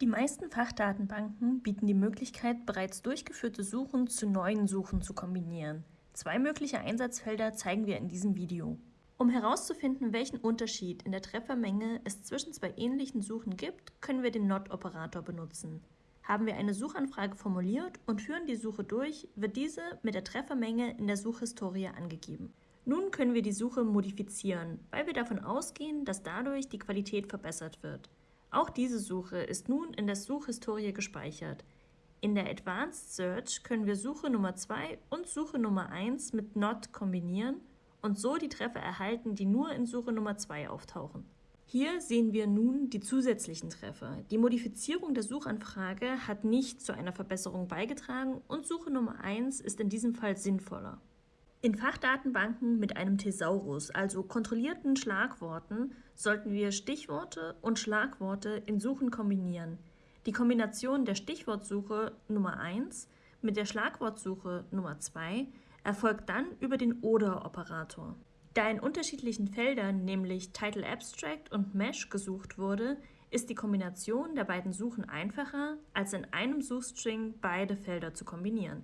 Die meisten Fachdatenbanken bieten die Möglichkeit, bereits durchgeführte Suchen zu neuen Suchen zu kombinieren. Zwei mögliche Einsatzfelder zeigen wir in diesem Video. Um herauszufinden, welchen Unterschied in der Treffermenge es zwischen zwei ähnlichen Suchen gibt, können wir den NOT-Operator benutzen. Haben wir eine Suchanfrage formuliert und führen die Suche durch, wird diese mit der Treffermenge in der Suchhistorie angegeben. Nun können wir die Suche modifizieren, weil wir davon ausgehen, dass dadurch die Qualität verbessert wird. Auch diese Suche ist nun in der Suchhistorie gespeichert. In der Advanced Search können wir Suche Nummer 2 und Suche Nummer 1 mit NOT kombinieren und so die Treffer erhalten, die nur in Suche Nummer 2 auftauchen. Hier sehen wir nun die zusätzlichen Treffer. Die Modifizierung der Suchanfrage hat nicht zu einer Verbesserung beigetragen und Suche Nummer 1 ist in diesem Fall sinnvoller. In Fachdatenbanken mit einem Thesaurus, also kontrollierten Schlagworten, sollten wir Stichworte und Schlagworte in Suchen kombinieren. Die Kombination der Stichwortsuche Nummer 1 mit der Schlagwortsuche Nummer 2 erfolgt dann über den Oder-Operator. Da in unterschiedlichen Feldern, nämlich Title Abstract und Mesh, gesucht wurde, ist die Kombination der beiden Suchen einfacher, als in einem Suchstring beide Felder zu kombinieren.